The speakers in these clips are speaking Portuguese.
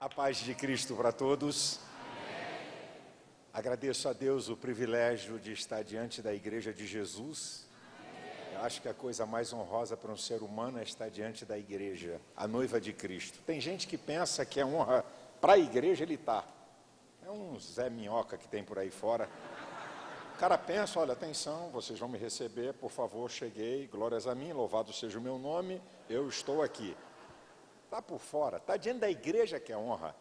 A paz de Cristo para todos. Agradeço a Deus o privilégio de estar diante da Igreja de Jesus. Eu acho que a coisa mais honrosa para um ser humano é estar diante da Igreja, a noiva de Cristo. Tem gente que pensa que é honra para a Igreja ele está. É um Zé Minhoca que tem por aí fora. O cara pensa, olha, atenção, vocês vão me receber, por favor, cheguei, glórias a mim, louvado seja o meu nome, eu estou aqui. Está por fora, está diante da igreja que é honra.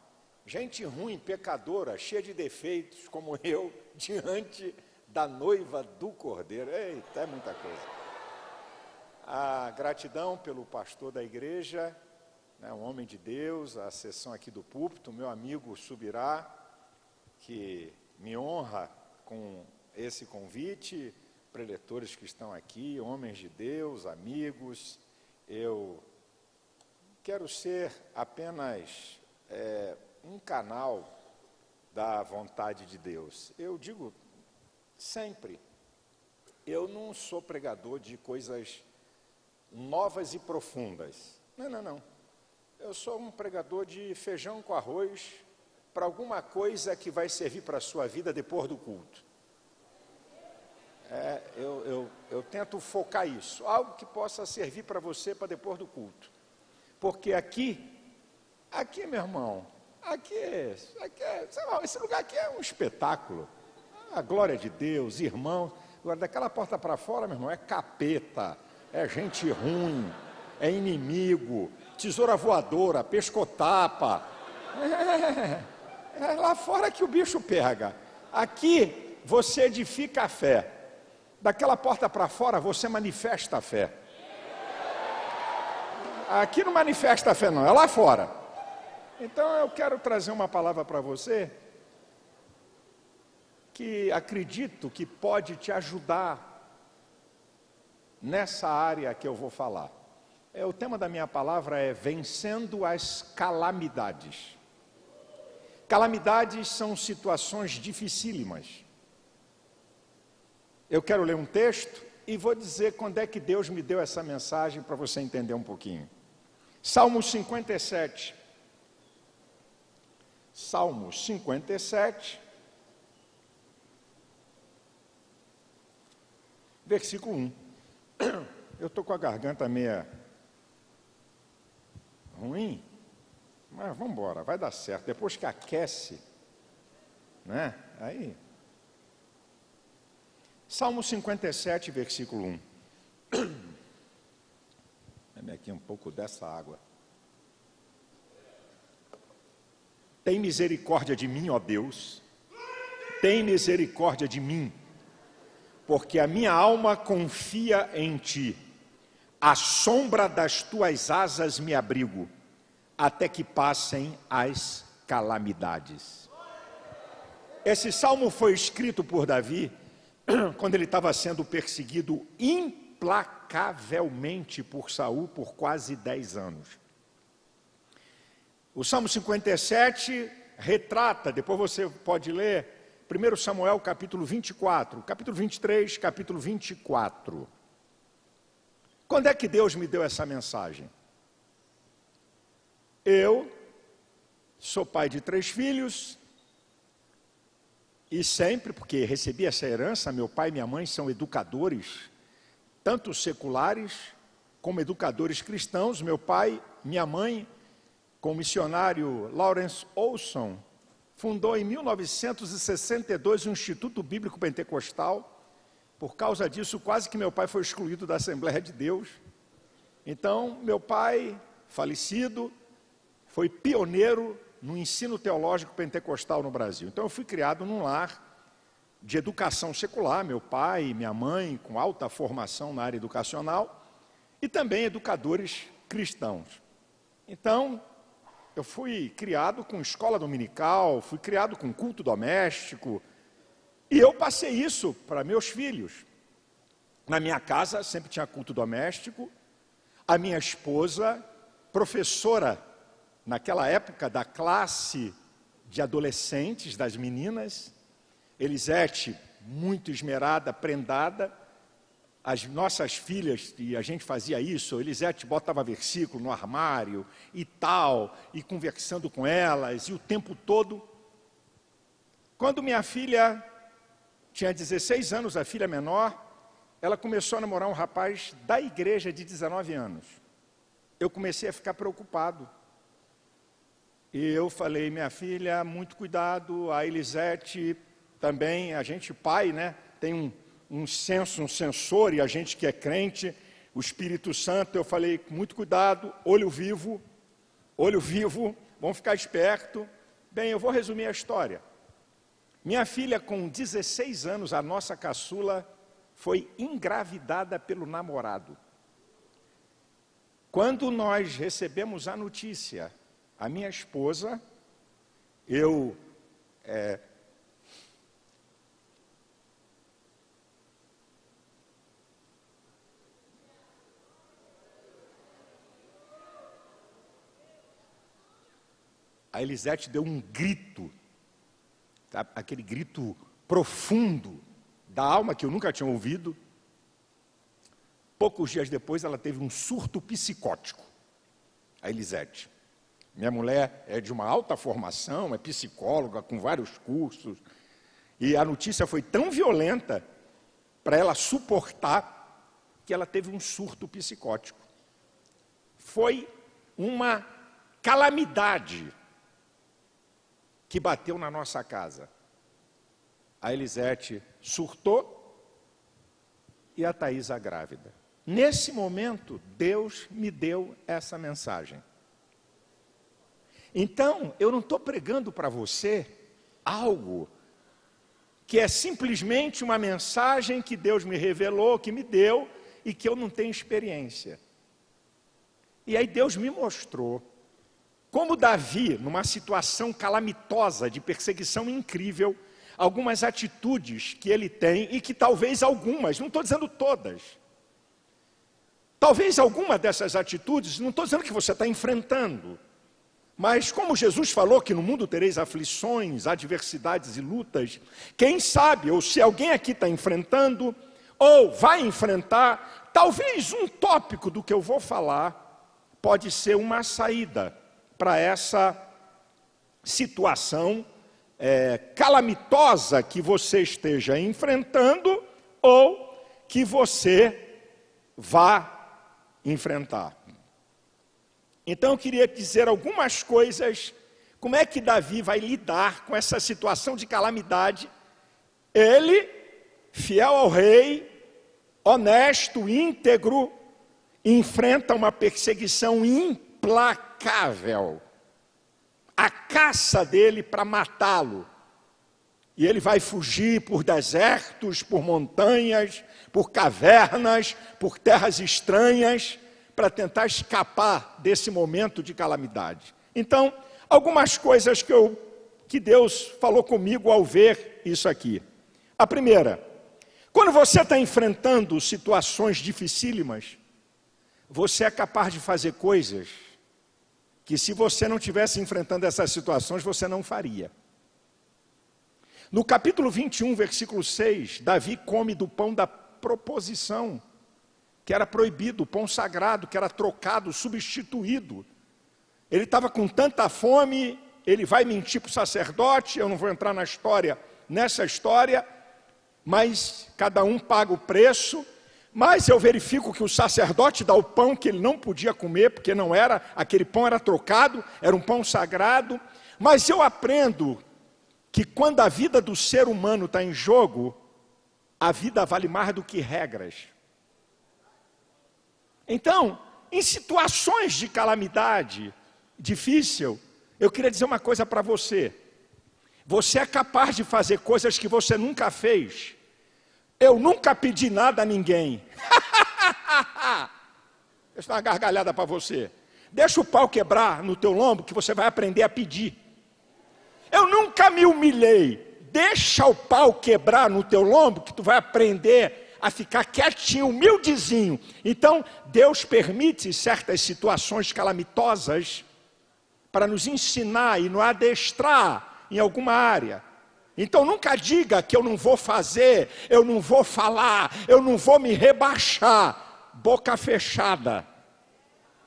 Gente ruim, pecadora, cheia de defeitos, como eu, diante da noiva do Cordeiro. Eita, é muita coisa. A gratidão pelo pastor da igreja, né, um homem de Deus, a sessão aqui do púlpito, meu amigo Subirá, que me honra com esse convite, preletores que estão aqui, homens de Deus, amigos, eu quero ser apenas é, um canal da vontade de Deus. Eu digo sempre, eu não sou pregador de coisas novas e profundas. Não, não, não. Eu sou um pregador de feijão com arroz para alguma coisa que vai servir para a sua vida depois do culto. É, eu, eu, eu tento focar isso, algo que possa servir para você para depois do culto. Porque aqui, aqui, meu irmão, aqui, aqui é, lá, esse lugar aqui é um espetáculo. A glória de Deus, irmão. Agora, daquela porta para fora, meu irmão, é capeta, é gente ruim, é inimigo, tesoura voadora, pescotapa. É, é lá fora que o bicho pega. Aqui, você edifica a fé. Daquela porta para fora, você manifesta a fé. Aqui não manifesta a fé, não, é lá fora. Então eu quero trazer uma palavra para você que acredito que pode te ajudar nessa área que eu vou falar. É, o tema da minha palavra é vencendo as calamidades. Calamidades são situações dificílimas. Eu quero ler um texto e vou dizer quando é que Deus me deu essa mensagem para você entender um pouquinho. Salmo 57. Salmo 57, versículo 1. Eu estou com a garganta meia ruim, mas vamos embora, vai dar certo. Depois que aquece, né? Aí. Salmo 57, versículo 1. Dê-me aqui um pouco dessa água. Tem misericórdia de mim, ó Deus. Tem misericórdia de mim, porque a minha alma confia em ti. À sombra das tuas asas me abrigo, até que passem as calamidades. Esse salmo foi escrito por Davi quando ele estava sendo perseguido implacavelmente por Saul por quase 10 anos. O Salmo 57 retrata, depois você pode ler, 1 Samuel capítulo 24, capítulo 23, capítulo 24. Quando é que Deus me deu essa mensagem? Eu sou pai de três filhos, e sempre, porque recebi essa herança, meu pai e minha mãe são educadores tanto seculares como educadores cristãos. Meu pai, minha mãe, com o missionário Lawrence Olson, fundou em 1962 o Instituto Bíblico Pentecostal. Por causa disso, quase que meu pai foi excluído da Assembleia de Deus. Então, meu pai, falecido, foi pioneiro no ensino teológico pentecostal no Brasil. Então, eu fui criado num lar de educação secular, meu pai minha mãe, com alta formação na área educacional, e também educadores cristãos. Então, eu fui criado com escola dominical, fui criado com culto doméstico, e eu passei isso para meus filhos. Na minha casa sempre tinha culto doméstico, a minha esposa, professora naquela época da classe de adolescentes, das meninas, Elisete, muito esmerada, prendada, as nossas filhas, e a gente fazia isso, Elisete botava versículo no armário e tal, e conversando com elas, e o tempo todo. Quando minha filha tinha 16 anos, a filha menor, ela começou a namorar um rapaz da igreja de 19 anos. Eu comecei a ficar preocupado. E eu falei, minha filha, muito cuidado, a Elisete também, a gente pai, né, tem um um senso, um sensor, e a gente que é crente, o Espírito Santo, eu falei, muito cuidado, olho vivo, olho vivo, vamos ficar esperto. Bem, eu vou resumir a história. Minha filha, com 16 anos, a nossa caçula, foi engravidada pelo namorado. Quando nós recebemos a notícia, a minha esposa, eu é, a Elisete deu um grito, tá? aquele grito profundo da alma que eu nunca tinha ouvido. Poucos dias depois, ela teve um surto psicótico, a Elisete. Minha mulher é de uma alta formação, é psicóloga, com vários cursos, e a notícia foi tão violenta para ela suportar que ela teve um surto psicótico. Foi uma calamidade que bateu na nossa casa. A Elisete surtou e a Thaisa grávida. Nesse momento, Deus me deu essa mensagem. Então, eu não estou pregando para você algo que é simplesmente uma mensagem que Deus me revelou, que me deu e que eu não tenho experiência. E aí Deus me mostrou como Davi, numa situação calamitosa de perseguição incrível, algumas atitudes que ele tem e que talvez algumas, não estou dizendo todas, talvez alguma dessas atitudes, não estou dizendo que você está enfrentando, mas como Jesus falou que no mundo tereis aflições, adversidades e lutas, quem sabe, ou se alguém aqui está enfrentando, ou vai enfrentar, talvez um tópico do que eu vou falar pode ser uma saída para essa situação é, calamitosa que você esteja enfrentando ou que você vá enfrentar. Então eu queria dizer algumas coisas, como é que Davi vai lidar com essa situação de calamidade. Ele, fiel ao rei, honesto, íntegro, enfrenta uma perseguição implacável implacável a caça dele para matá-lo. E ele vai fugir por desertos, por montanhas, por cavernas, por terras estranhas, para tentar escapar desse momento de calamidade. Então, algumas coisas que, eu, que Deus falou comigo ao ver isso aqui. A primeira, quando você está enfrentando situações dificílimas, você é capaz de fazer coisas que se você não tivesse enfrentando essas situações, você não faria. No capítulo 21, versículo 6, Davi come do pão da proposição, que era proibido, o pão sagrado, que era trocado, substituído. Ele estava com tanta fome, ele vai mentir para o sacerdote, eu não vou entrar na história, nessa história, mas cada um paga o preço, mas eu verifico que o sacerdote dá o pão que ele não podia comer, porque não era, aquele pão era trocado, era um pão sagrado. Mas eu aprendo que quando a vida do ser humano está em jogo, a vida vale mais do que regras. Então, em situações de calamidade difícil, eu queria dizer uma coisa para você. Você é capaz de fazer coisas que você nunca fez, eu nunca pedi nada a ninguém. Deixa uma gargalhada para você. Deixa o pau quebrar no teu lombo que você vai aprender a pedir. Eu nunca me humilhei. Deixa o pau quebrar no teu lombo que tu vai aprender a ficar quietinho, humildezinho. Então, Deus permite certas situações calamitosas para nos ensinar e nos adestrar em alguma área. Então nunca diga que eu não vou fazer, eu não vou falar, eu não vou me rebaixar, boca fechada,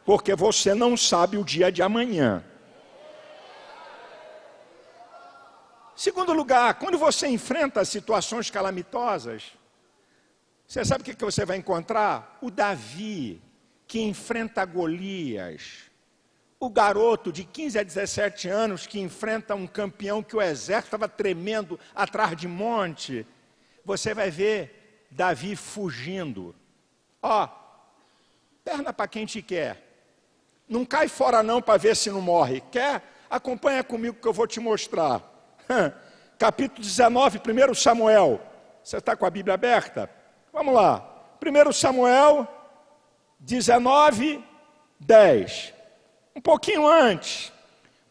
porque você não sabe o dia de amanhã. Segundo lugar, quando você enfrenta situações calamitosas, você sabe o que você vai encontrar? O Davi, que enfrenta Golias o garoto de 15 a 17 anos que enfrenta um campeão que o exército estava tremendo atrás de monte, você vai ver Davi fugindo. Ó, perna para quem te quer. Não cai fora não para ver se não morre. Quer? Acompanha comigo que eu vou te mostrar. Capítulo 19, 1 Samuel. Você está com a Bíblia aberta? Vamos lá. 1 Samuel 19, 10 um pouquinho antes,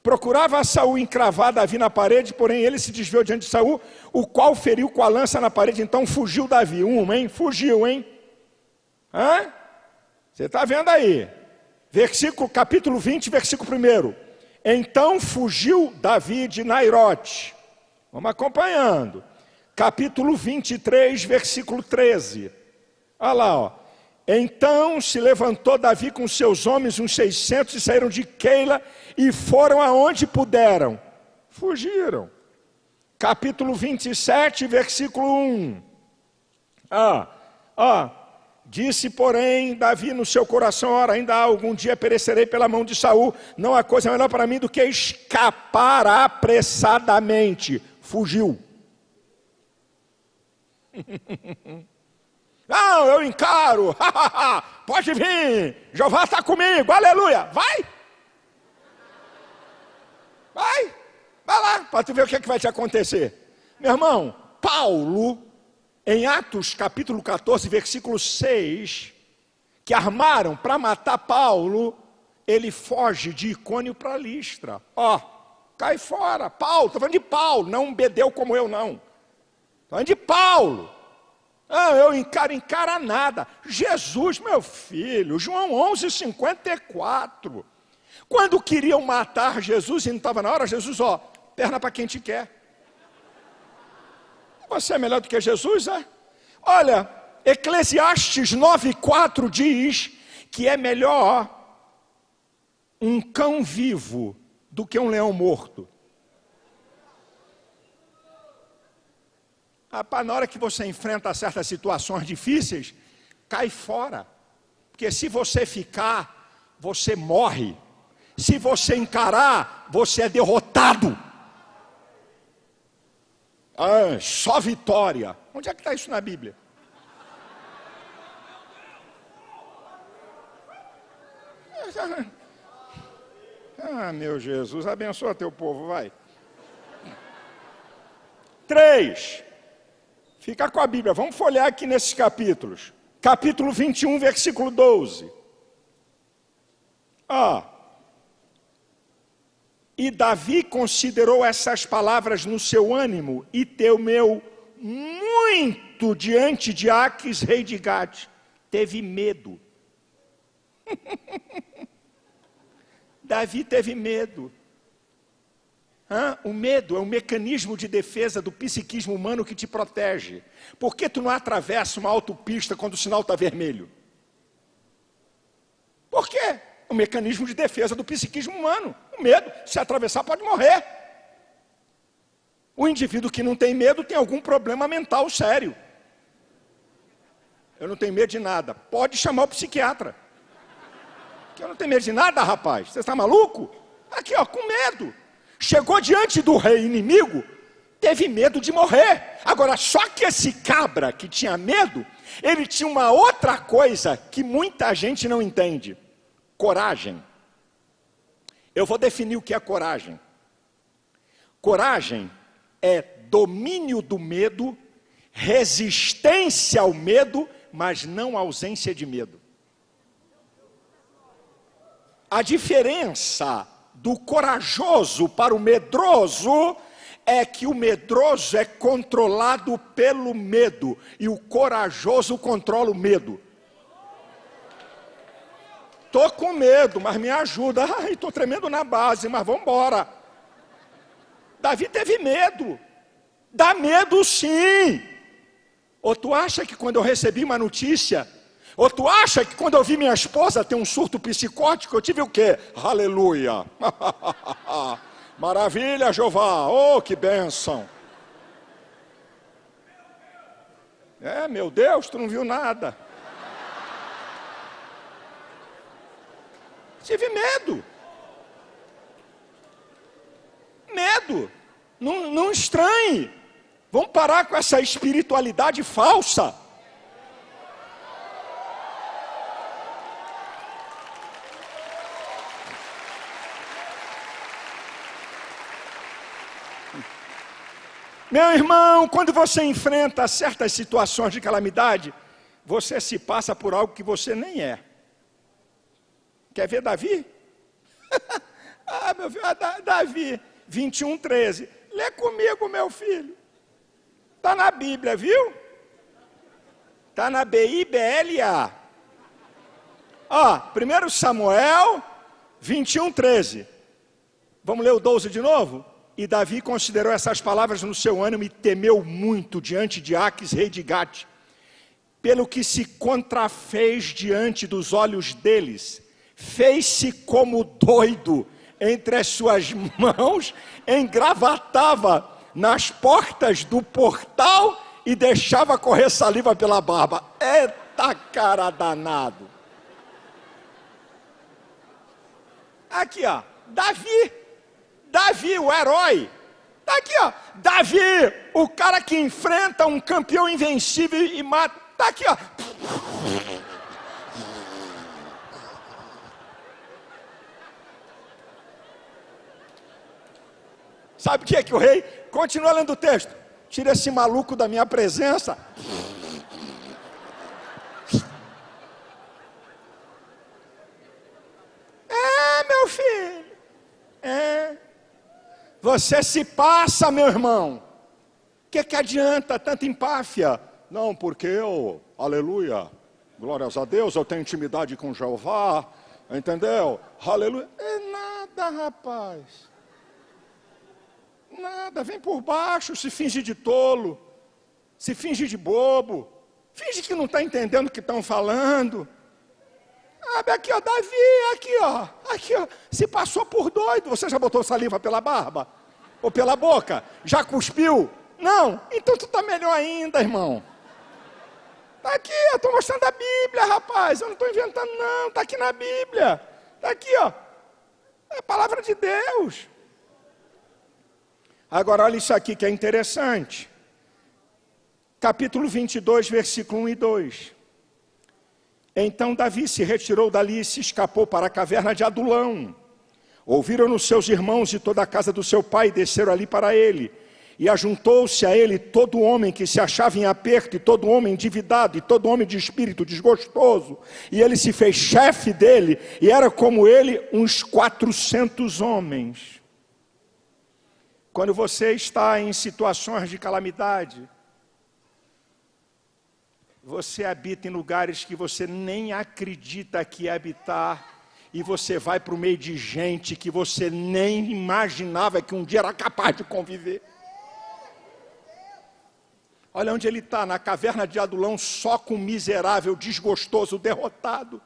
procurava Saul encravar Davi na parede, porém ele se desviou diante de Saul, o qual feriu com a lança na parede, então fugiu Davi. Uma, hein? Fugiu, hein? Hã? Você está vendo aí? Versículo, capítulo 20, versículo 1. Então fugiu Davi de Nairote. Vamos acompanhando. Capítulo 23, versículo 13. Olha lá, ó. Então se levantou Davi com seus homens, uns 600, e saíram de Keila e foram aonde puderam. Fugiram. Capítulo 27, versículo 1. Ah, ah, Disse, porém, Davi no seu coração: Ora, ainda algum dia perecerei pela mão de Saul. Não há coisa melhor para mim do que escapar apressadamente. Fugiu. Não, eu encaro. Pode vir. Jeová está comigo. Aleluia. Vai. Vai. Vai lá para tu ver o que, é que vai te acontecer. Meu irmão, Paulo, em Atos capítulo 14, versículo 6, que armaram para matar Paulo, ele foge de Icônio para Listra. Ó, cai fora. Paulo, estou falando de Paulo, não um bedeu como eu, não. Estou falando de Paulo. Ah, eu encaro, encara nada. Jesus, meu filho, João 11, 54. Quando queriam matar Jesus e não estava na hora, Jesus, ó, perna para quem te quer. Você é melhor do que Jesus, é? Olha, Eclesiastes 9,4 diz que é melhor um cão vivo do que um leão morto. Rapaz, na hora que você enfrenta certas situações difíceis, cai fora. Porque se você ficar, você morre. Se você encarar, você é derrotado. Ah, só vitória. Onde é que está isso na Bíblia? Ah, meu Jesus, abençoa teu povo, vai. Três. Fica com a Bíblia, vamos folhear aqui nesses capítulos. Capítulo 21, versículo 12. Ah. E Davi considerou essas palavras no seu ânimo e temeu muito diante de Aques, rei de Gade. Teve medo. Davi teve medo. O medo é um mecanismo de defesa do psiquismo humano que te protege. Por que tu não atravessa uma autopista quando o sinal está vermelho? Por quê? Um mecanismo de defesa do psiquismo humano. O medo, se atravessar, pode morrer. O indivíduo que não tem medo tem algum problema mental sério. Eu não tenho medo de nada. Pode chamar o psiquiatra. Que eu não tenho medo de nada, rapaz. Você está maluco? Aqui, ó, com medo. Chegou diante do rei inimigo, teve medo de morrer. Agora, só que esse cabra que tinha medo, ele tinha uma outra coisa que muita gente não entende: coragem. Eu vou definir o que é coragem. Coragem é domínio do medo, resistência ao medo, mas não ausência de medo. A diferença do corajoso para o medroso é que o medroso é controlado pelo medo e o corajoso controla o medo. Tô com medo, mas me ajuda. Ai, tô tremendo na base, mas vamos embora. Davi teve medo. Dá medo sim. Ou tu acha que quando eu recebi uma notícia, ou tu acha que quando eu vi minha esposa ter um surto psicótico, eu tive o quê? Aleluia! Maravilha, Jeová! Oh, que bênção! É, meu Deus, tu não viu nada. Tive medo. Medo. Não, não estranhe. Vamos parar com essa espiritualidade falsa. Meu irmão, quando você enfrenta certas situações de calamidade, você se passa por algo que você nem é. Quer ver Davi? ah, meu filho, ah, Davi, 21, 13. Lê comigo, meu filho. Está na Bíblia, viu? Está na B-I-B-L-A. Ó, 1 Samuel 21, 13. Vamos ler o 12 de novo? E Davi considerou essas palavras no seu ânimo e temeu muito diante de Aques, rei de Gate, pelo que se contrafez diante dos olhos deles, fez-se como doido entre as suas mãos, engravatava nas portas do portal e deixava correr saliva pela barba. Eita cara danado! Aqui, ó, Davi Davi, o herói. Está aqui, ó. Davi, o cara que enfrenta um campeão invencível e mata. Está aqui, ó. Sabe o que é que o rei? Continua lendo o texto. Tira esse maluco da minha presença. É, meu filho. É. Você se passa, meu irmão. O que, que adianta tanta empáfia? Não, porque eu, aleluia, glórias a Deus, eu tenho intimidade com Jeová, entendeu? Aleluia. É nada, rapaz. Nada, vem por baixo, se finge de tolo, se finge de bobo, finge que não está entendendo o que estão falando. Sabe, aqui, ó, Davi, aqui, ó, aqui, ó, se passou por doido. Você já botou saliva pela barba? Ou pela boca? Já cuspiu? Não? Então tu está melhor ainda, irmão. Está aqui, eu estou mostrando a Bíblia, rapaz. Eu não estou inventando, não. Está aqui na Bíblia. Está aqui, ó. É a palavra de Deus. Agora, olha isso aqui que é interessante. Capítulo 22, versículo 1 e 2. Então Davi se retirou dali e se escapou para a caverna de Adulão. Ouviram-no seus irmãos e toda a casa do seu pai, e desceram ali para ele. E ajuntou-se a ele todo homem que se achava em aperto, e todo homem endividado, e todo homem de espírito desgostoso. E ele se fez chefe dele, e era como ele uns quatrocentos homens. Quando você está em situações de calamidade, você habita em lugares que você nem acredita que é habitar, e você vai para o meio de gente que você nem imaginava que um dia era capaz de conviver. Olha onde ele está, na caverna de Adulão, só com miserável, desgostoso, derrotado.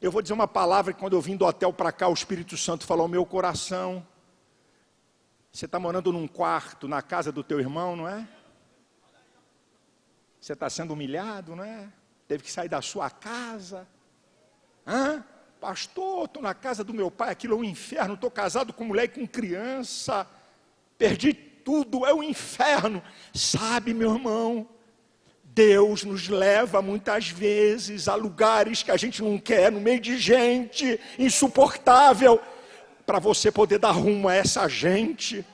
Eu vou dizer uma palavra que quando eu vim do hotel para cá, o Espírito Santo falou meu coração. Você está morando num quarto na casa do teu irmão, não é? Você está sendo humilhado, não é? Teve que sair da sua casa. Hã? Pastor, estou na casa do meu pai, aquilo é um inferno. Estou casado com mulher e com criança. Perdi tudo, é um inferno. Sabe, meu irmão, Deus nos leva muitas vezes a lugares que a gente não quer, no meio de gente insuportável, para você poder dar rumo a essa gente.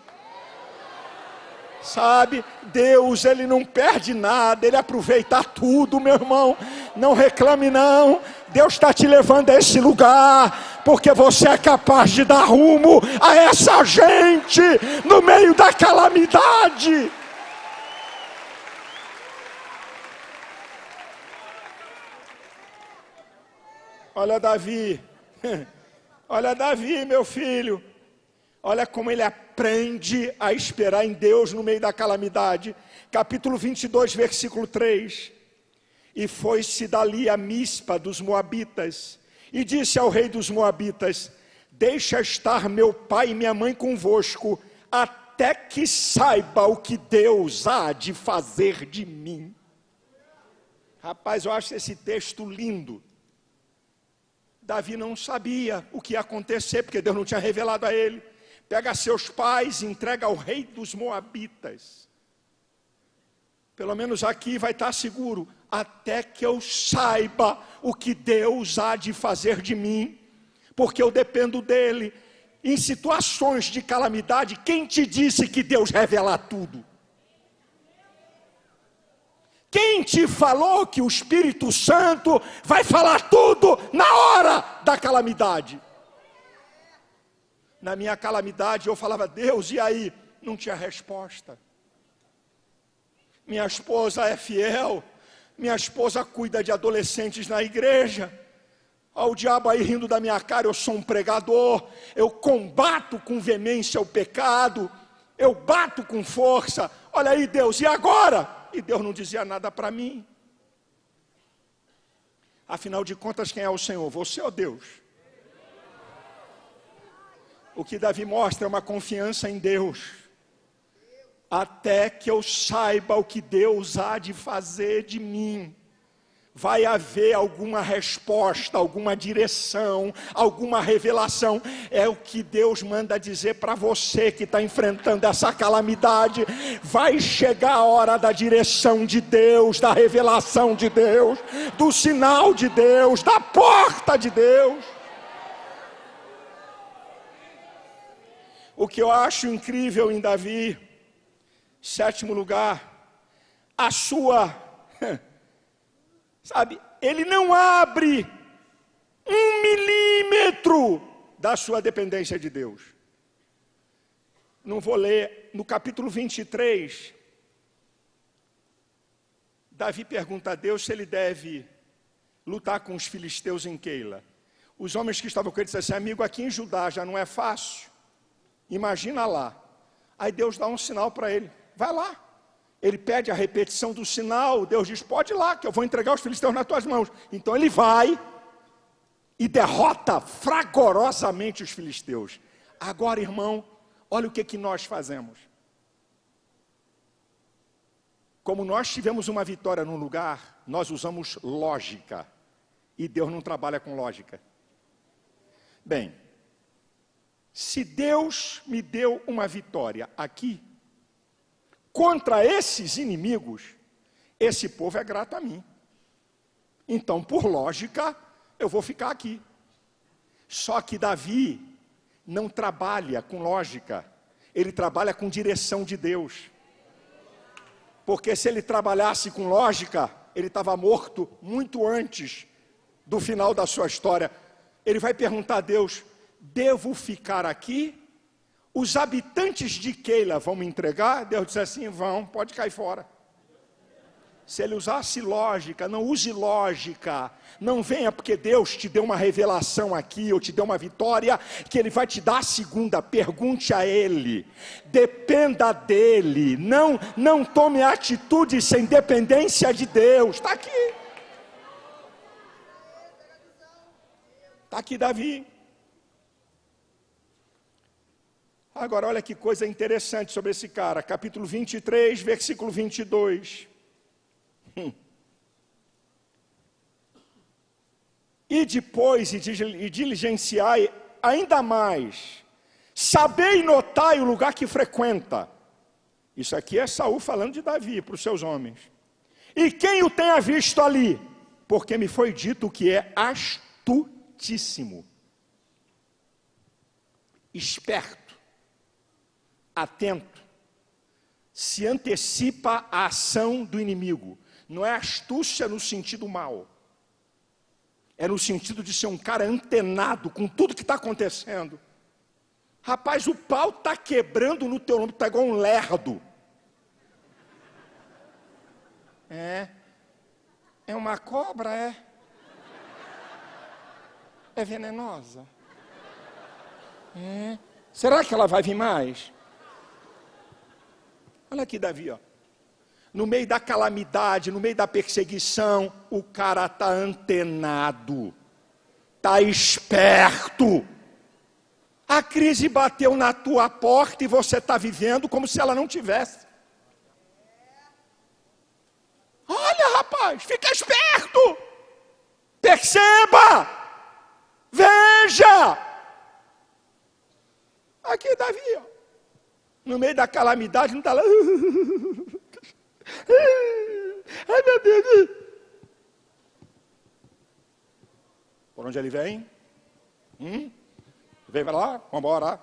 Sabe, Deus, Ele não perde nada, Ele aproveita tudo, meu irmão. Não reclame, não. Deus está te levando a esse lugar, porque você é capaz de dar rumo a essa gente no meio da calamidade. Olha, Davi, olha, Davi, meu filho. Olha como ele aprende a esperar em Deus no meio da calamidade. Capítulo 22, versículo 3. E foi-se dali a mispa dos Moabitas, e disse ao rei dos Moabitas: Deixa estar meu pai e minha mãe convosco, até que saiba o que Deus há de fazer de mim. Rapaz, eu acho esse texto lindo. Davi não sabia o que ia acontecer, porque Deus não tinha revelado a ele pega seus pais e entrega ao rei dos Moabitas. Pelo menos aqui vai estar seguro, até que eu saiba o que Deus há de fazer de mim, porque eu dependo dele. Em situações de calamidade, quem te disse que Deus revela tudo? Quem te falou que o Espírito Santo vai falar tudo na hora da calamidade? Na minha calamidade, eu falava, Deus, e aí? Não tinha resposta. Minha esposa é fiel, minha esposa cuida de adolescentes na igreja. Olha o diabo aí rindo da minha cara, eu sou um pregador, eu combato com veemência o pecado, eu bato com força. Olha aí, Deus, e agora? E Deus não dizia nada para mim. Afinal de contas, quem é o Senhor? Você ou Deus? O que Davi mostra é uma confiança em Deus. Até que eu saiba o que Deus há de fazer de mim vai haver alguma resposta, alguma direção, alguma revelação. É o que Deus manda dizer para você que está enfrentando essa calamidade. Vai chegar a hora da direção de Deus, da revelação de Deus, do sinal de Deus, da porta de Deus. O que eu acho incrível em Davi, sétimo lugar, a sua, sabe, ele não abre um milímetro da sua dependência de Deus. Não vou ler, no capítulo 23, Davi pergunta a Deus se ele deve lutar com os filisteus em Keila. Os homens que estavam com ele disseram assim, amigo, aqui em Judá já não é fácil. Imagina lá. Aí Deus dá um sinal para ele: vai lá. Ele pede a repetição do sinal. Deus diz: pode ir lá, que eu vou entregar os filisteus nas tuas mãos. Então ele vai e derrota fragorosamente os filisteus. Agora, irmão, olha o que, que nós fazemos. Como nós tivemos uma vitória num lugar, nós usamos lógica. E Deus não trabalha com lógica. Bem, se Deus me deu uma vitória aqui, contra esses inimigos, esse povo é grato a mim. Então, por lógica, eu vou ficar aqui. Só que Davi não trabalha com lógica, ele trabalha com direção de Deus. Porque se ele trabalhasse com lógica, ele estava morto muito antes do final da sua história. Ele vai perguntar a Deus: devo ficar aqui? Os habitantes de Keila vão me entregar? Deus disse assim: vão, pode cair fora. Se ele usasse lógica, não use lógica. Não venha porque Deus te deu uma revelação aqui, ou te deu uma vitória, que Ele vai te dar a segunda. Pergunte a Ele. Dependa dEle. Não, não tome atitude sem dependência de Deus. Está aqui. Está aqui Davi. Agora, olha que coisa interessante sobre esse cara, capítulo 23, versículo 22. Hum. E depois, e diligenciai ainda mais, sabei notai o lugar que frequenta. Isso aqui é Saul falando de Davi para os seus homens. E quem o tenha visto ali? Porque me foi dito que é astutíssimo, esperto atento, se antecipa a ação do inimigo. Não é astúcia no sentido mal, é no sentido de ser um cara antenado com tudo que está acontecendo. Rapaz, o pau está quebrando no teu nome, está igual um lerdo. É. É uma cobra, é? É venenosa? É. Será que ela vai vir mais? Olha aqui, Davi, ó. No meio da calamidade, no meio da perseguição, o cara está antenado, está esperto. A crise bateu na tua porta e você está vivendo como se ela não tivesse. Olha, rapaz, fica esperto. Perceba. Veja. Aqui, Davi, ó. No meio da calamidade, não está lá. Ai, meu Deus. Por onde ele vem? Hum? Vem para lá, vamos embora.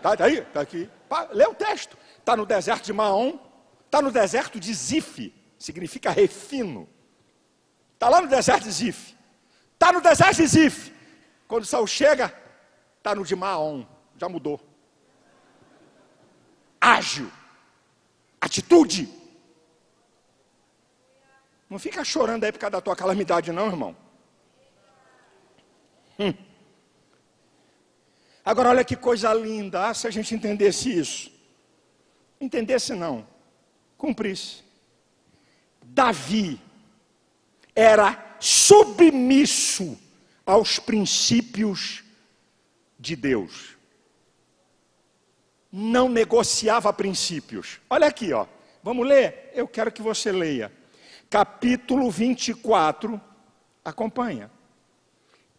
Tá, tá aí, tá aqui. lê o texto. Está no deserto de Maom, está no deserto de Zif, significa refino. Está lá no deserto de Zif. Está no deserto de Zif. Quando Saul chega, está no de Maom, já mudou. Ágil, atitude. Não fica chorando aí por causa da tua calamidade, não, irmão. Hum. Agora, olha que coisa linda, ah, se a gente entendesse isso. Entendesse não, cumprisse. Davi era submisso aos princípios de Deus. Não negociava princípios. Olha aqui, ó. Vamos ler? Eu quero que você leia. Capítulo 24. Acompanha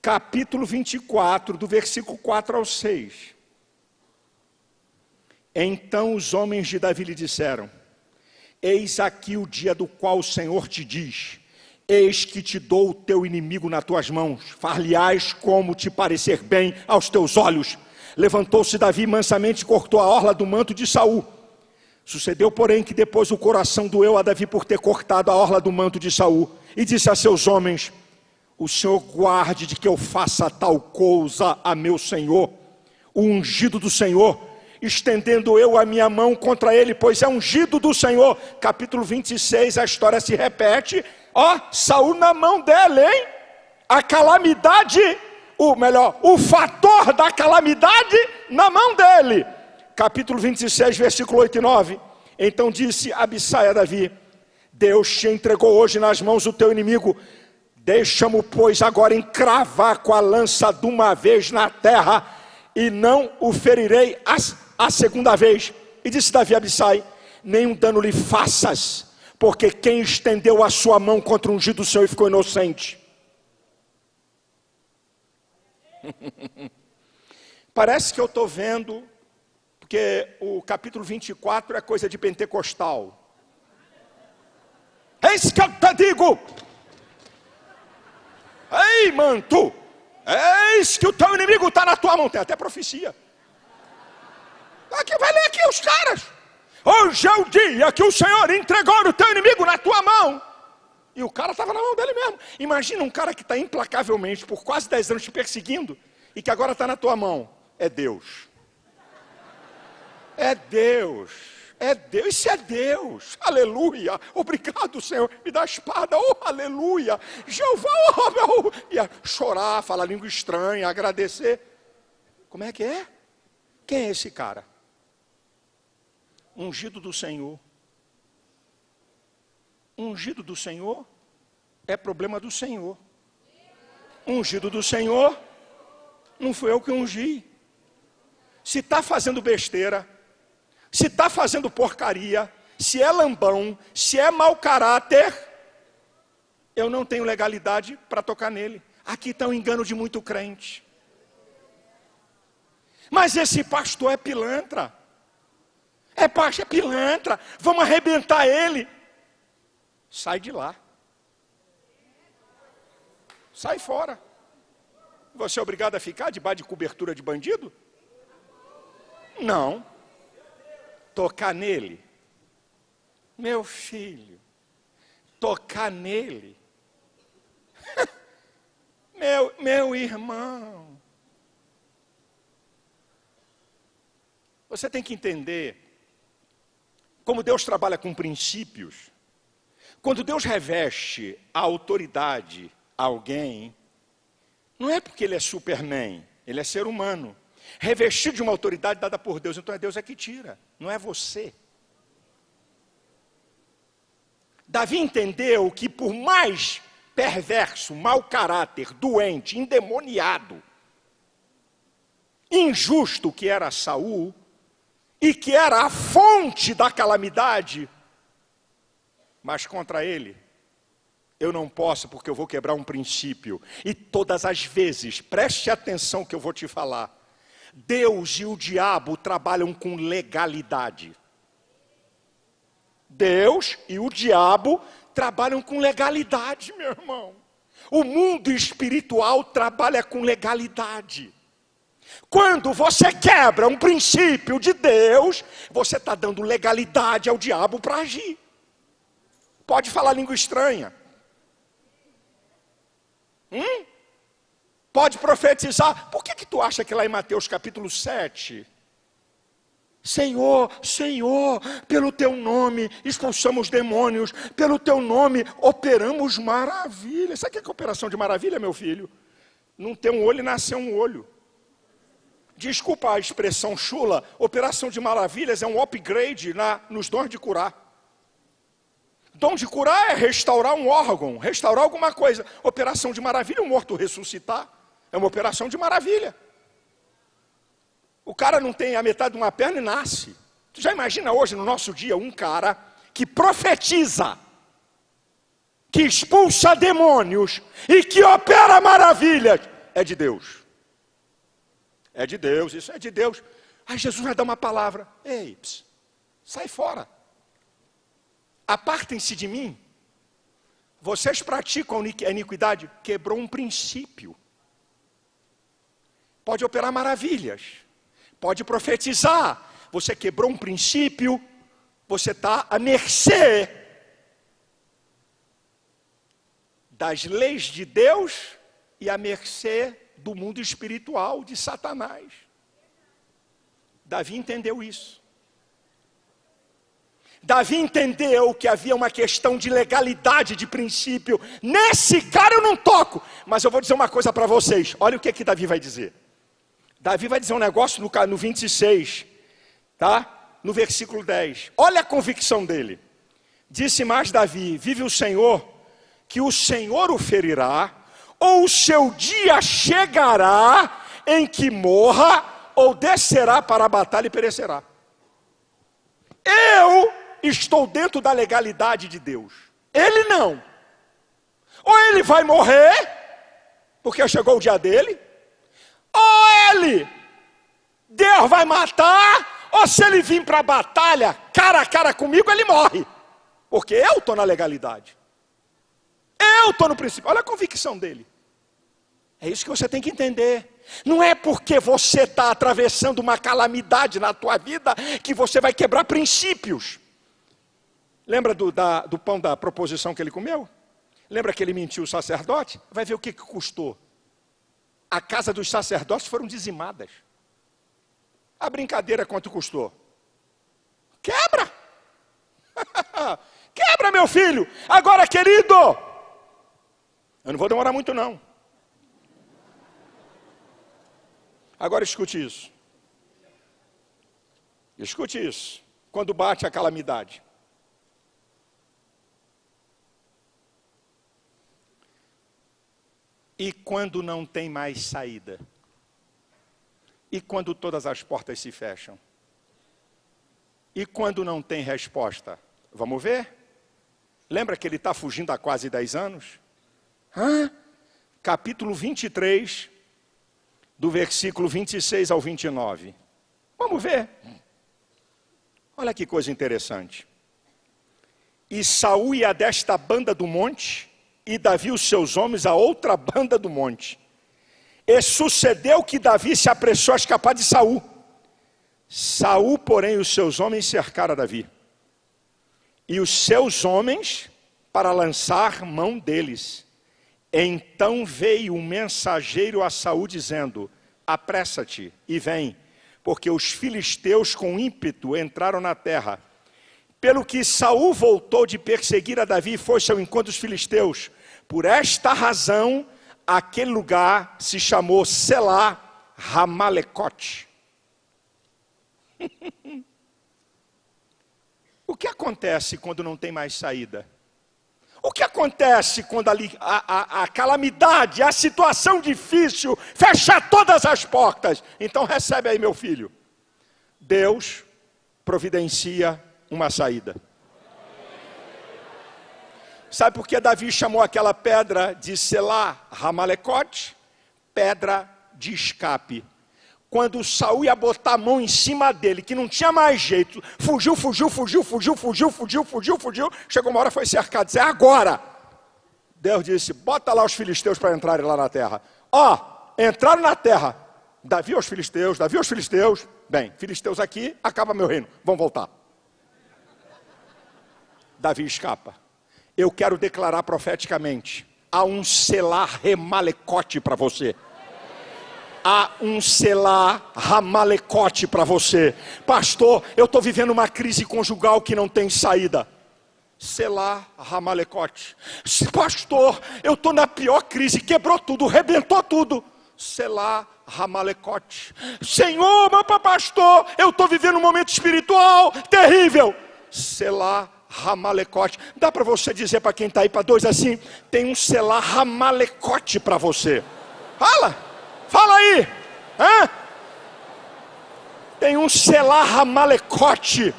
capítulo 24, do versículo 4 ao 6. Então os homens de Davi lhe disseram: Eis aqui o dia do qual o Senhor te diz: Eis que te dou o teu inimigo nas tuas mãos, far-lhe-ás como te parecer bem aos teus olhos. Levantou-se Davi mansamente e cortou a orla do manto de Saul. Sucedeu, porém, que depois o coração doeu a Davi por ter cortado a orla do manto de Saul, e disse a seus homens: o Senhor guarde de que eu faça tal coisa a meu Senhor, o ungido do Senhor, estendendo eu a minha mão contra ele, pois é ungido do Senhor. Capítulo 26, a história se repete. Ó, Saul na mão dele, hein? A calamidade, o melhor, o fator da calamidade na mão dele. Capítulo 26, versículo 8 e 9. Então disse Abissai a Davi: Deus te entregou hoje nas mãos o teu inimigo Deixa-mo, pois, agora encravar com a lança de uma vez na terra, e não o ferirei a, a segunda vez. E disse Davi a Abissai: Nenhum dano lhe faças, porque quem estendeu a sua mão contra o ungido do Senhor e ficou inocente. Parece que eu estou vendo, porque o capítulo 24 é coisa de pentecostal. Eis que eu te digo, Ei, manto, eis que o teu inimigo está na tua mão. Tem até profecia. Aqui, vai ler aqui os caras. Hoje é o dia que o Senhor entregou o teu inimigo na tua mão. E o cara estava na mão dele mesmo. Imagina um cara que está implacavelmente por quase 10 anos te perseguindo e que agora está na tua mão. É Deus. É Deus. É Deus, isso é Deus, aleluia, obrigado Senhor, me dá a espada, oh aleluia, Jeová, oh meu, ia chorar, falar língua estranha, agradecer, como é que é? Quem é esse cara? Ungido do Senhor, ungido do Senhor é problema do Senhor, ungido do Senhor, não foi eu que ungi, se está fazendo besteira, se está fazendo porcaria, se é lambão, se é mau caráter, eu não tenho legalidade para tocar nele. Aqui está um engano de muito crente. Mas esse pastor é pilantra. É pastor, é pilantra. Vamos arrebentar ele. Sai de lá. Sai fora. Você é obrigado a ficar debaixo de cobertura de bandido? Não tocar nele. Meu filho, tocar nele. meu, meu irmão. Você tem que entender como Deus trabalha com princípios. Quando Deus reveste a autoridade a alguém, não é porque ele é Superman, ele é ser humano. revestido de uma autoridade dada por Deus. Então é Deus é que tira, não é você. Davi entendeu que por mais perverso, mau caráter, doente, endemoniado, injusto que era Saul, e que era a fonte da calamidade, mas contra ele eu não posso porque eu vou quebrar um princípio. E todas as vezes, preste atenção que eu vou te falar. Deus e o diabo trabalham com legalidade. Deus e o diabo trabalham com legalidade, meu irmão. O mundo espiritual trabalha com legalidade. Quando você quebra um princípio de Deus, você está dando legalidade ao diabo para agir. Pode falar língua estranha. Hum? Pode profetizar. Por que, que tu acha que lá em Mateus capítulo 7? Senhor, Senhor, pelo teu nome expulsamos demônios, pelo teu nome operamos maravilhas. Sabe o que é operação de maravilha, meu filho? Não ter um olho e nascer um olho. Desculpa a expressão chula, operação de maravilhas é um upgrade na, nos dons de curar. Dom de curar é restaurar um órgão, restaurar alguma coisa. Operação de maravilha, um morto ressuscitar. É uma operação de maravilha. O cara não tem a metade de uma perna e nasce. Tu já imagina hoje, no nosso dia, um cara que profetiza, que expulsa demônios e que opera maravilhas. É de Deus. É de Deus, isso é de Deus. Aí Jesus vai dar uma palavra. Ei, ps, sai fora apartem-se de mim. Vocês praticam a iniquidade, quebrou um princípio. Pode operar maravilhas, pode profetizar. Você quebrou um princípio, você está à mercê das leis de Deus e à mercê do mundo espiritual de Satanás. Davi entendeu isso. Davi entendeu que havia uma questão de legalidade, de princípio. Nesse cara eu não toco. Mas eu vou dizer uma coisa para vocês. Olha o que, que Davi vai dizer. Davi vai dizer um negócio no, no 26, tá? No versículo 10. Olha a convicção dele. Disse mais Davi: Vive o Senhor, que o Senhor o ferirá, ou o seu dia chegará em que morra, ou descerá para a batalha e perecerá. Eu estou dentro da legalidade de Deus. Ele não. Ou ele vai morrer, porque chegou o dia dele, ou ele, Deus vai matar, ou se ele vir para a batalha, cara a cara comigo, ele morre. Porque eu estou na legalidade. Eu estou no princípio. Olha a convicção dele. É isso que você tem que entender. Não é porque você está atravessando uma calamidade na tua vida que você vai quebrar princípios. Lembra do, da, do pão da proposição que ele comeu? Lembra que ele mentiu o sacerdote? Vai ver o que, que custou. A casa dos sacerdotes foram dizimadas. A brincadeira quanto custou? Quebra! Quebra, meu filho! Agora, querido! Eu não vou demorar muito, não. Agora escute isso. Escute isso. Quando bate a calamidade. E quando não tem mais saída? E quando todas as portas se fecham? E quando não tem resposta? Vamos ver? Lembra que ele está fugindo há quase 10 anos? Hã? Capítulo 23, do versículo 26 ao 29. Vamos ver. Olha que coisa interessante. E Saul ia desta banda do monte, e Davi os seus homens a outra banda do monte. E sucedeu que Davi se apressou a escapar de Saul. Saul, porém, os seus homens cercaram Davi. E os seus homens para lançar mão deles. Então veio um mensageiro a Saul dizendo: Apressa-te e vem, porque os filisteus com ímpeto entraram na terra. Pelo que Saul voltou de perseguir a Davi e foi ao encontro dos filisteus. Por esta razão, aquele lugar se chamou Selá Ramalecote. o que acontece quando não tem mais saída? O que acontece quando a, a, a, calamidade, a situação difícil, fecha todas as portas? Então recebe aí, meu filho. Deus providencia uma saída. Sabe por que Davi chamou aquela pedra de Selá, Ramalecote? Pedra de escape. Quando Saul ia botar a mão em cima dele, que não tinha mais jeito, fugiu, fugiu, fugiu, fugiu, fugiu, fugiu, fugiu, fugiu, chegou uma hora foi cercado, disse, é agora. Deus disse, bota lá os filisteus para entrarem lá na terra. Ó, oh, entraram na terra. Davi aos filisteus, Davi aos filisteus. Bem, filisteus aqui, acaba meu reino, vão voltar. Davi escapa. Eu quero declarar profeticamente, há um selar remalecote para você há um selar ramalecote para você. Pastor, eu estou vivendo uma crise conjugal que não tem saída. Selar ramalecote. Pastor, eu estou na pior crise, quebrou tudo, rebentou tudo. Selar ramalecote. Senhor, meu pastor, eu estou vivendo um momento espiritual terrível. Selar ramalecote. Dá para você dizer para quem está aí, para dois assim, tem um selar ramalecote para você. Fala. Fala aí. Hã? Tem um selar malecote.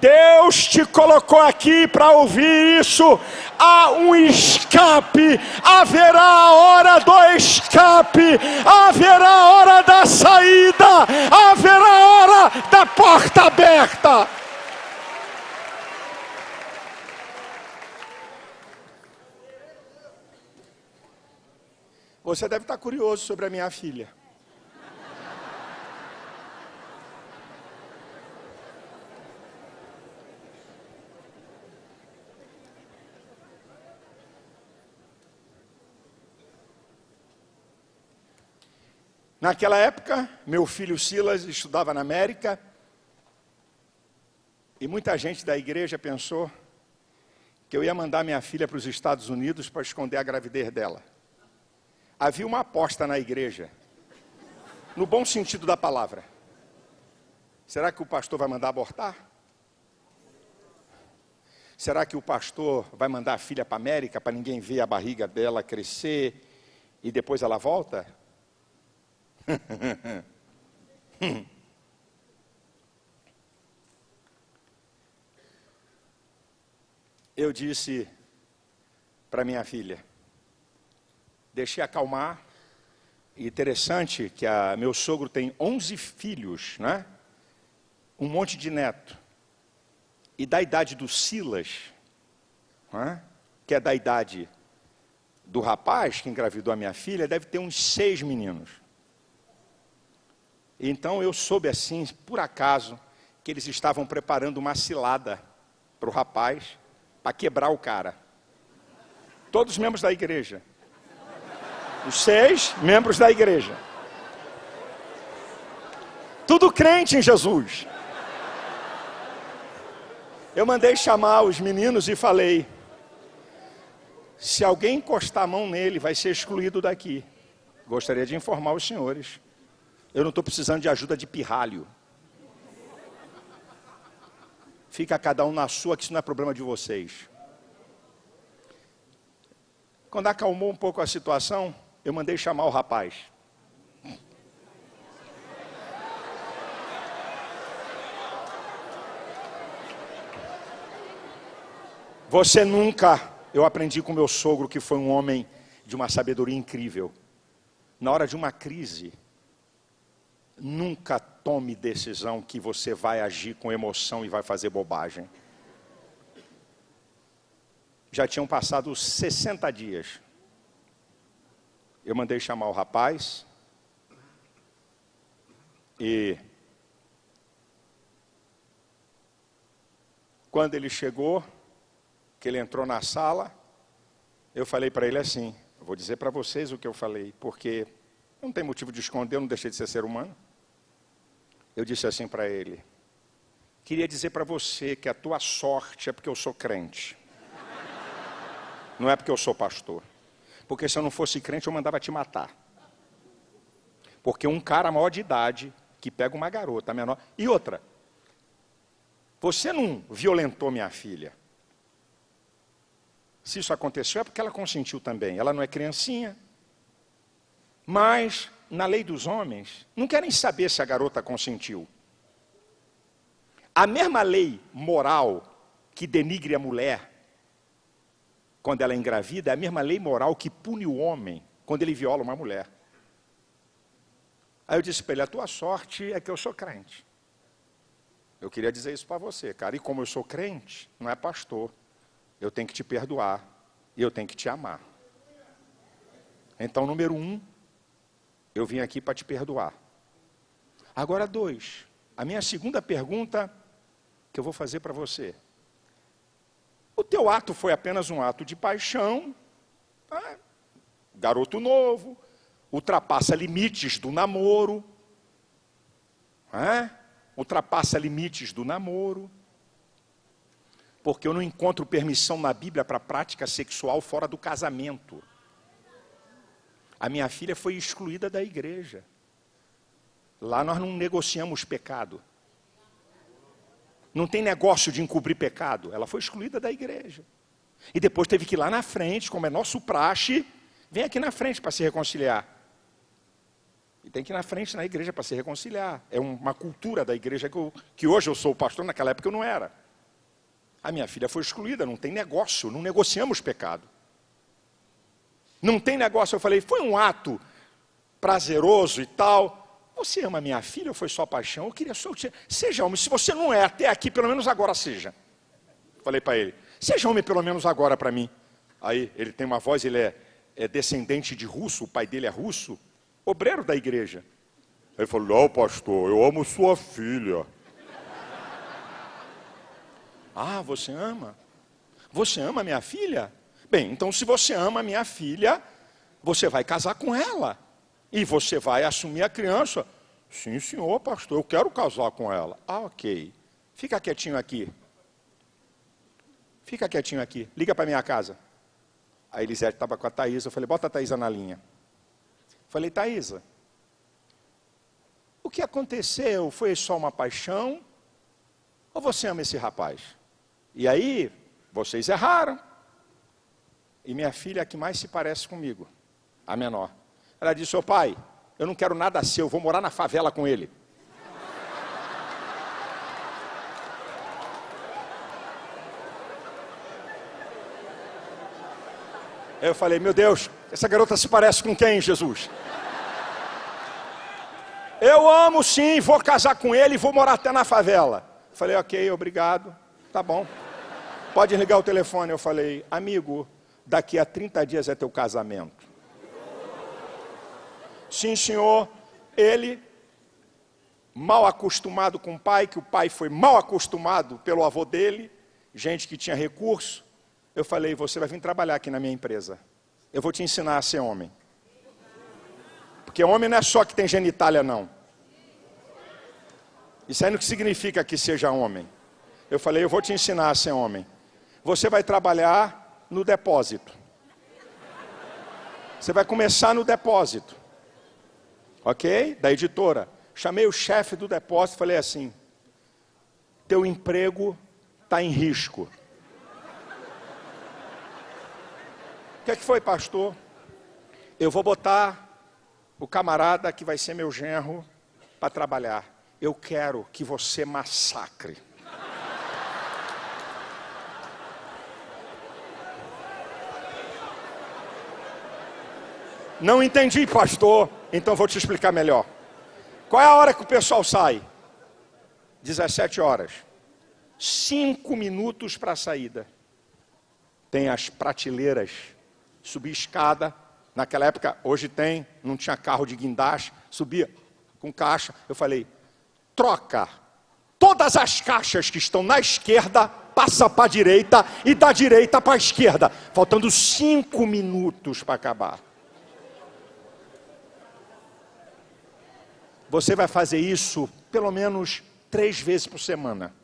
Deus te colocou aqui para ouvir isso. Há um escape, haverá a hora do escape, haverá a hora da saída, haverá a hora da porta aberta. Você deve estar curioso sobre a minha filha. Naquela época, meu filho Silas estudava na América e muita gente da igreja pensou que eu ia mandar minha filha para os Estados Unidos para esconder a gravidez dela havia uma aposta na igreja, no bom sentido da palavra. Será que o pastor vai mandar abortar? Será que o pastor vai mandar a filha para a América para ninguém ver a barriga dela crescer e depois ela volta? Eu disse para minha filha, deixei acalmar. Interessante que a, meu sogro tem 11 filhos, né? um monte de neto. E da idade do Silas, né? que é da idade do rapaz que engravidou a minha filha, deve ter uns seis meninos. Então eu soube assim, por acaso, que eles estavam preparando uma cilada para o rapaz, para quebrar o cara. Todos os membros da igreja. Os seis membros da igreja. Tudo crente em Jesus. Eu mandei chamar os meninos e falei: se alguém encostar a mão nele, vai ser excluído daqui. Gostaria de informar os senhores. Eu não estou precisando de ajuda de pirralho. Fica cada um na sua, que isso não é problema de vocês. Quando acalmou um pouco a situação, eu mandei chamar o rapaz. Você nunca, eu aprendi com meu sogro que foi um homem de uma sabedoria incrível. Na hora de uma crise, nunca tome decisão que você vai agir com emoção e vai fazer bobagem. Já tinham passado 60 dias. Eu mandei chamar o rapaz e quando ele chegou, que ele entrou na sala, eu falei para ele assim, vou dizer para vocês o que eu falei, porque não tem motivo de esconder, eu não deixei de ser ser humano. Eu disse assim para ele, queria dizer para você que a tua sorte é porque eu sou crente, não é porque eu sou pastor. Porque se eu não fosse crente, eu mandava te matar. Porque um cara maior de idade que pega uma garota menor. E outra, você não violentou minha filha. Se isso aconteceu é porque ela consentiu também. Ela não é criancinha. Mas, na lei dos homens, não querem saber se a garota consentiu. A mesma lei moral que denigre a mulher quando ela é engravida é a mesma lei moral que pune o homem quando ele viola uma mulher. Aí eu disse para ele: a tua sorte é que eu sou crente. Eu queria dizer isso para você, cara. E como eu sou crente, não é pastor, eu tenho que te perdoar e eu tenho que te amar. Então, número um, eu vim aqui para te perdoar. Agora, dois, a minha segunda pergunta que eu vou fazer para você. O teu ato foi apenas um ato de paixão, tá? garoto novo, ultrapassa limites do namoro, é? ultrapassa limites do namoro, porque eu não encontro permissão na Bíblia para prática sexual fora do casamento. A minha filha foi excluída da igreja. Lá nós não negociamos pecado. Não tem negócio de encobrir pecado. Ela foi excluída da igreja. E depois teve que ir lá na frente, como é nosso praxe, vem aqui na frente para se reconciliar. E tem que ir na frente na igreja para se reconciliar. É uma cultura da igreja que, eu, que hoje eu sou pastor, naquela época eu não era. A minha filha foi excluída, não tem negócio, não negociamos pecado. Não tem negócio. Eu falei, foi um ato prazeroso e tal. Você ama minha filha ou foi só paixão? Eu queria só. Seja homem, se você não é até aqui, pelo menos agora seja. Falei para ele, seja homem pelo menos agora para mim. Aí ele tem uma voz, ele é, é descendente de russo, o pai dele é russo obreiro da igreja. Ele falou: Não, pastor, eu amo sua filha. ah, você ama? Você ama minha filha? Bem, então se você ama minha filha, você vai casar com ela. E você vai assumir a criança. Sim, senhor, pastor, eu quero casar com ela. Ah, ok. Fica quietinho aqui. Fica quietinho aqui. Liga para minha casa. A Elisete estava com a Thaisa. Eu falei, bota a Thaisa na linha. Falei, Thaisa, o que aconteceu foi só uma paixão? Ou você ama esse rapaz? E aí, vocês erraram. E minha filha é a que mais se parece comigo, a menor. Ela disse, ô pai, eu não quero nada seu, eu vou morar na favela com ele. Eu falei, meu Deus, essa garota se parece com quem, Jesus? Eu amo sim, vou casar com ele e vou morar até na favela. Falei, ok, obrigado, tá bom. Pode ligar o telefone. Eu falei, amigo, daqui a 30 dias é teu casamento. Sim, senhor. Ele, mal acostumado com o pai, que o pai foi mal acostumado pelo avô dele, gente que tinha recurso. Eu falei, você vai vir trabalhar aqui na minha empresa. Eu vou te ensinar a ser homem. Porque homem não é só que tem genitália, não. Isso aí não significa que seja homem. Eu falei, eu vou te ensinar a ser homem. Você vai trabalhar no depósito. Você vai começar no depósito. Ok? Da editora. Chamei o chefe do depósito e falei assim: teu emprego está em risco. O que, é que foi, pastor? Eu vou botar o camarada que vai ser meu genro para trabalhar. Eu quero que você massacre. Não entendi, pastor. Então vou te explicar melhor. Qual é a hora que o pessoal sai? 17 horas. Cinco minutos para a saída. Tem as prateleiras, subir escada, Naquela época, hoje tem, não tinha carro de guindaste, subia com caixa. Eu falei, troca todas as caixas que estão na esquerda, passa para a direita e da direita para a esquerda. Faltando cinco minutos para acabar. Você vai fazer isso pelo menos três vezes por semana.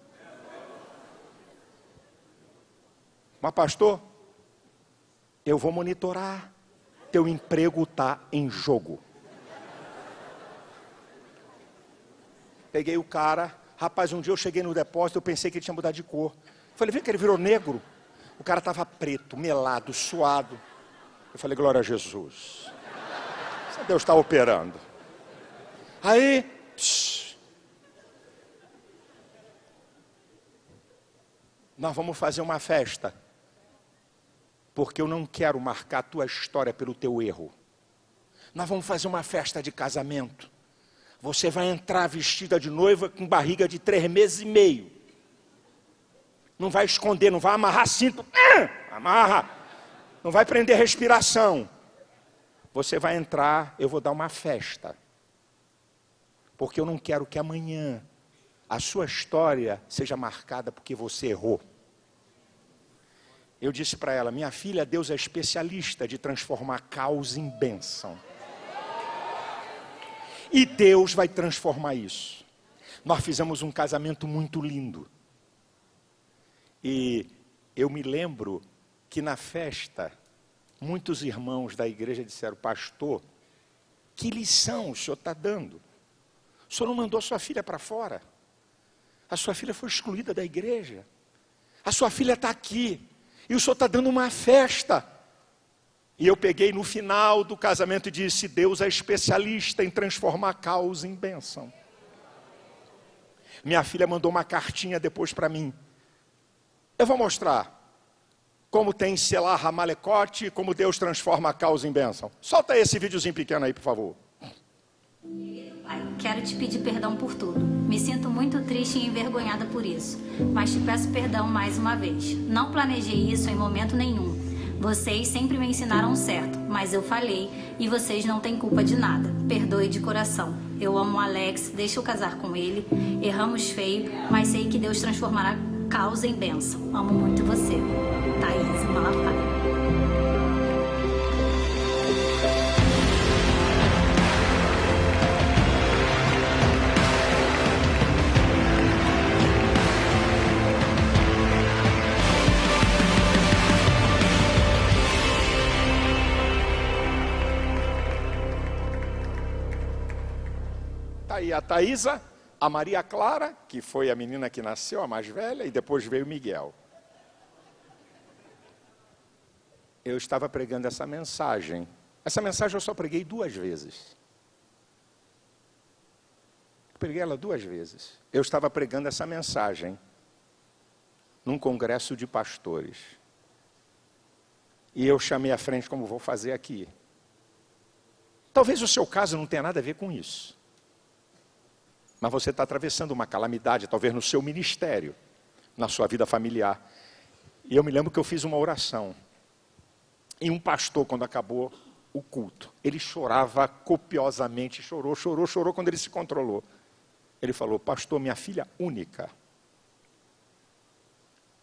Mas, pastor, eu vou monitorar teu emprego está em jogo. Peguei o cara, rapaz, um dia eu cheguei no depósito, eu pensei que ele tinha mudado de cor. Falei, vem que ele virou negro. O cara estava preto, melado, suado. Eu falei, glória a Jesus. Deus está operando. Aí, psh, nós vamos fazer uma festa. Porque eu não quero marcar a tua história pelo teu erro. Nós vamos fazer uma festa de casamento. Você vai entrar vestida de noiva com barriga de três meses e meio. Não vai esconder, não vai amarrar cinto. Ah, amarra. Não vai prender respiração. Você vai entrar, eu vou dar uma festa. Porque eu não quero que amanhã a sua história seja marcada porque você errou. Eu disse para ela: minha filha, Deus é especialista de transformar caos em bênção. E Deus vai transformar isso. Nós fizemos um casamento muito lindo. E eu me lembro que na festa, muitos irmãos da igreja disseram, pastor, que lição o senhor está dando? O senhor não mandou sua filha para fora. A sua filha foi excluída da igreja. A sua filha está aqui. E o senhor está dando uma festa. E eu peguei no final do casamento e disse: Deus é especialista em transformar caos em bênção. Minha filha mandou uma cartinha depois para mim. Eu vou mostrar como tem Selah Ramalecote, como Deus transforma a causa em bênção. Solta esse videozinho pequeno aí, por favor. Quero te pedir perdão por tudo. Me sinto muito triste e envergonhada por isso, mas te peço perdão mais uma vez. Não planejei isso em momento nenhum. Vocês sempre me ensinaram certo, mas eu falhei e vocês não têm culpa de nada. Perdoe de coração. Eu amo o Alex, deixa eu casar com ele. Erramos feio, mas sei que Deus transformará causa em bênção. Amo muito você. Thaís Malafaia. Aí a Thaisa, a Maria Clara, que foi a menina que nasceu, a mais velha, e depois veio Miguel. Eu estava pregando essa mensagem. Essa mensagem eu só preguei duas vezes. preguei ela duas vezes. Eu estava pregando essa mensagem num congresso de pastores. E eu chamei à frente como vou fazer aqui. Talvez o seu caso não tenha nada a ver com isso mas você está atravessando uma calamidade, talvez no seu ministério, na sua vida familiar. E eu me lembro que eu fiz uma oração. E um pastor, quando acabou o culto, ele chorava copiosamente, chorou, chorou, chorou quando ele se controlou. Ele falou: Pastor, minha filha única,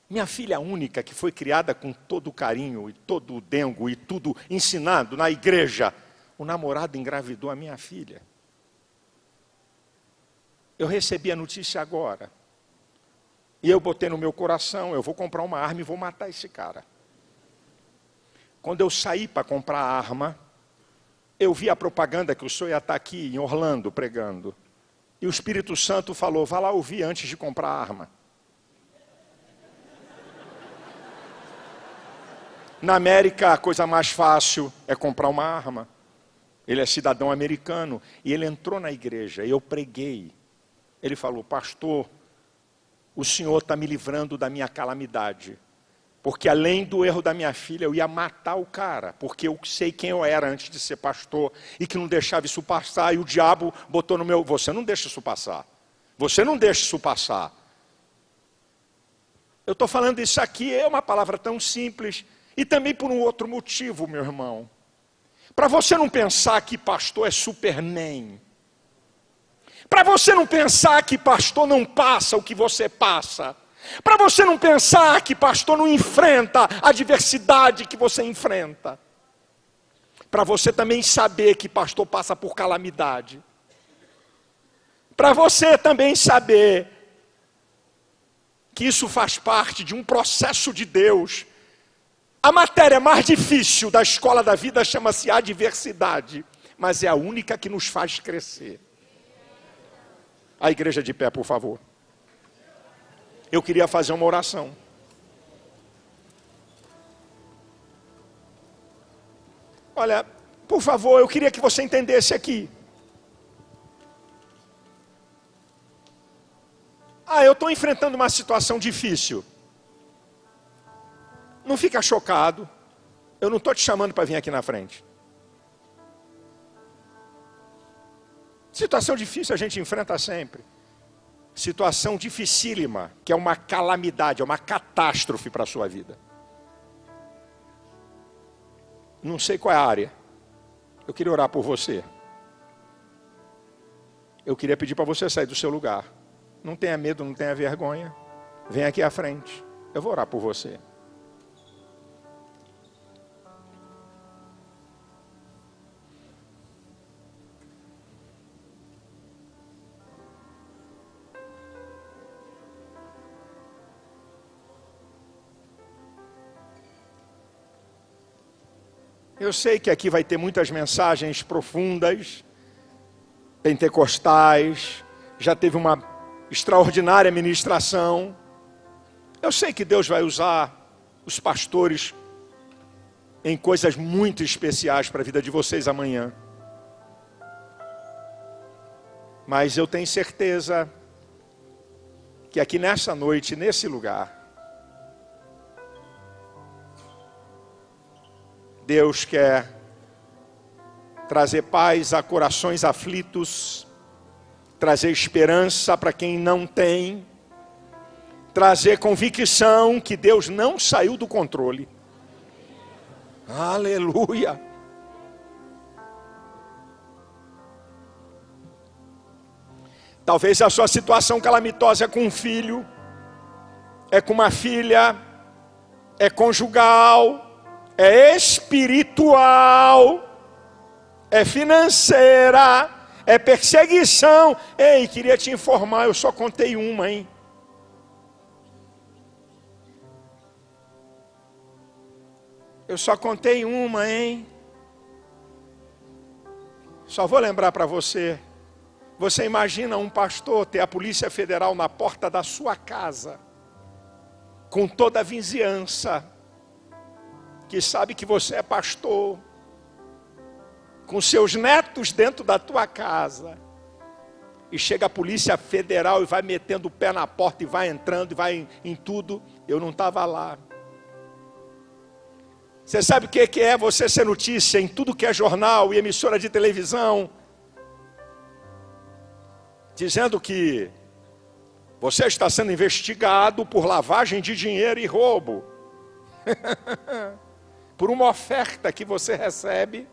minha filha única, que foi criada com todo o carinho e todo o dengo e tudo ensinado na igreja, o namorado engravidou a minha filha. Eu recebi a notícia agora. E eu botei no meu coração, eu vou comprar uma arma e vou matar esse cara. Quando eu saí para comprar a arma, eu vi a propaganda que o senhor ia estar aqui em Orlando pregando. E o Espírito Santo falou: vá lá ouvir antes de comprar a arma. Na América, a coisa mais fácil é comprar uma arma. Ele é cidadão americano. E ele entrou na igreja e eu preguei. Ele falou: Pastor, o Senhor está me livrando da minha calamidade. Porque além do erro da minha filha, eu ia matar o cara, porque eu sei quem eu era antes de ser pastor e que não deixava isso passar. E o diabo botou no meu. Você não deixa isso passar. Você não deixa isso passar. Eu estou falando isso aqui, é uma palavra tão simples, e também por um outro motivo, meu irmão. Para você não pensar que pastor é superman, para você não pensar que pastor não passa o que você passa. Para você não pensar que pastor não enfrenta a adversidade que você enfrenta. Para você também saber que pastor passa por calamidade. Para você também saber que isso faz parte de um processo de Deus. A matéria mais difícil da escola da vida chama-se adversidade, mas é a única que nos faz crescer. A igreja de pé, por favor. Eu queria fazer uma oração. Olha, por favor, eu queria que você entendesse aqui. Ah, eu estou enfrentando uma situação difícil. Não fica chocado. Eu não estou te chamando para vir aqui na frente. Situação difícil a gente enfrenta sempre. Situação dificílima, que é uma calamidade, é uma catástrofe para a sua vida. Não sei qual é a área. Eu queria orar por você. Eu queria pedir para você sair do seu lugar. Não tenha medo, não tenha vergonha. Vem aqui à frente. Eu vou orar por você. Eu sei que aqui vai ter muitas mensagens profundas, pentecostais, já teve uma extraordinária ministração. Eu sei que Deus vai usar os pastores em coisas muito especiais para a vida de vocês amanhã. Mas eu tenho certeza que aqui nessa noite, nesse lugar, Deus quer trazer paz a corações aflitos, trazer esperança para quem não tem, trazer convicção que Deus não saiu do controle. Aleluia. Talvez a sua situação calamitosa é com um filho, é com uma filha, é conjugal, é espiritual, é financeira, é perseguição. Ei, queria te informar, eu só contei uma, hein? Eu só contei uma, hein? Só vou lembrar para você. Você imagina um pastor ter a Polícia Federal na porta da sua casa, com toda a vizinhança, que sabe que você é pastor, com seus netos dentro da tua casa, e chega a polícia federal e vai metendo o pé na porta e vai entrando e vai em, em tudo, eu não estava lá. Você sabe o que é você ser notícia em tudo que é jornal e emissora de televisão, dizendo que você está sendo investigado por lavagem de dinheiro e roubo. por uma oferta que você recebe,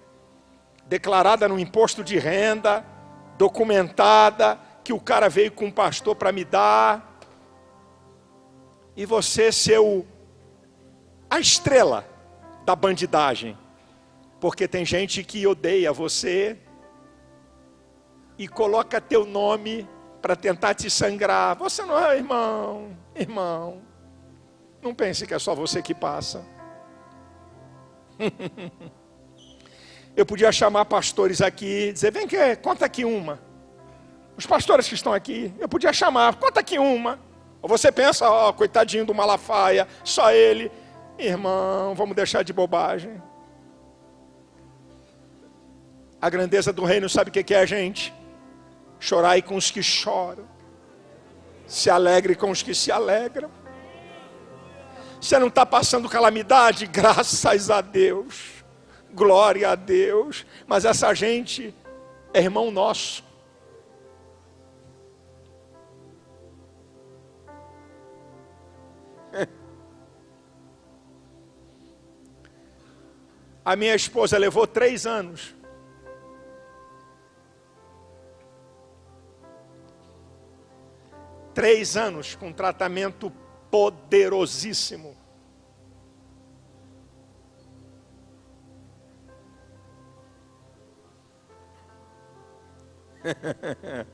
declarada no imposto de renda, documentada, que o cara veio com um pastor para me dar, e você ser o, a estrela da bandidagem, porque tem gente que odeia você e coloca teu nome para tentar te sangrar. Você não é irmão, irmão. Não pense que é só você que passa. Eu podia chamar pastores aqui, dizer, vem que conta aqui uma. Os pastores que estão aqui, eu podia chamar, conta aqui uma. Ou você pensa, ó, oh, coitadinho do Malafaia, só ele. Irmão, vamos deixar de bobagem. A grandeza do reino sabe o que é a gente? Chorai com os que choram. Se alegre com os que se alegram. Você não está passando calamidade? Graças a Deus. Glória a Deus. Mas essa gente é irmão nosso. A minha esposa levou três anos. Três anos com tratamento poderosíssimo.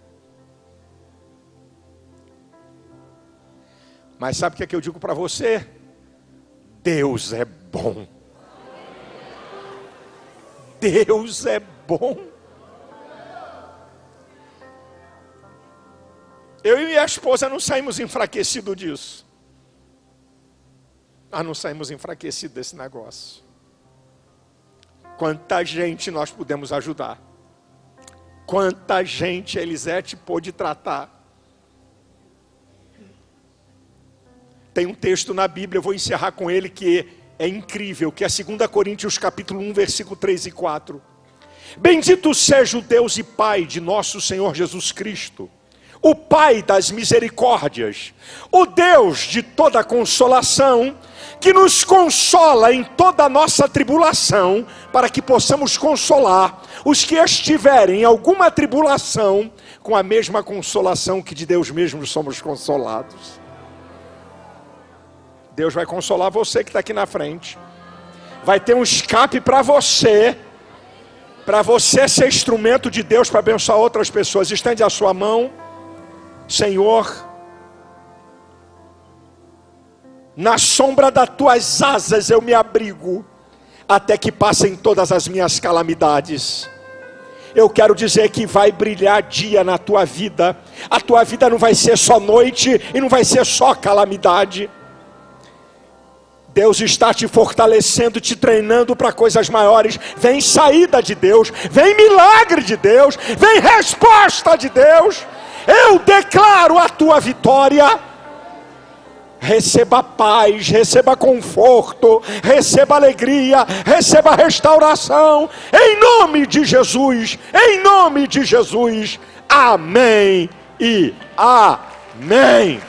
Mas sabe o que, é que eu digo para você? Deus é bom. Deus é bom. Eu e minha esposa não saímos enfraquecidos disso. Nós não saímos enfraquecidos desse negócio. Quanta gente nós pudemos ajudar. Quanta gente Elisete pôde tratar. Tem um texto na Bíblia, eu vou encerrar com ele, que é incrível, que é 2 Coríntios capítulo 1, versículo 3 e 4. Bendito seja o Deus e Pai de nosso Senhor Jesus Cristo, o Pai das misericórdias, o Deus de toda consolação, que nos consola em toda a nossa tribulação, para que possamos consolar os que estiverem em alguma tribulação, com a mesma consolação que de Deus mesmo somos consolados. Deus vai consolar você que está aqui na frente, vai ter um escape para você para você ser instrumento de Deus para abençoar outras pessoas. Estende a sua mão, Senhor. Na sombra das tuas asas eu me abrigo, até que passem todas as minhas calamidades. Eu quero dizer que vai brilhar dia na tua vida. A tua vida não vai ser só noite e não vai ser só calamidade. Deus está te fortalecendo, te treinando para coisas maiores. Vem saída de Deus, vem milagre de Deus, vem resposta de Deus. Eu declaro a tua vitória. Receba paz, receba conforto, receba alegria, receba restauração, em nome de Jesus, em nome de Jesus. Amém e amém.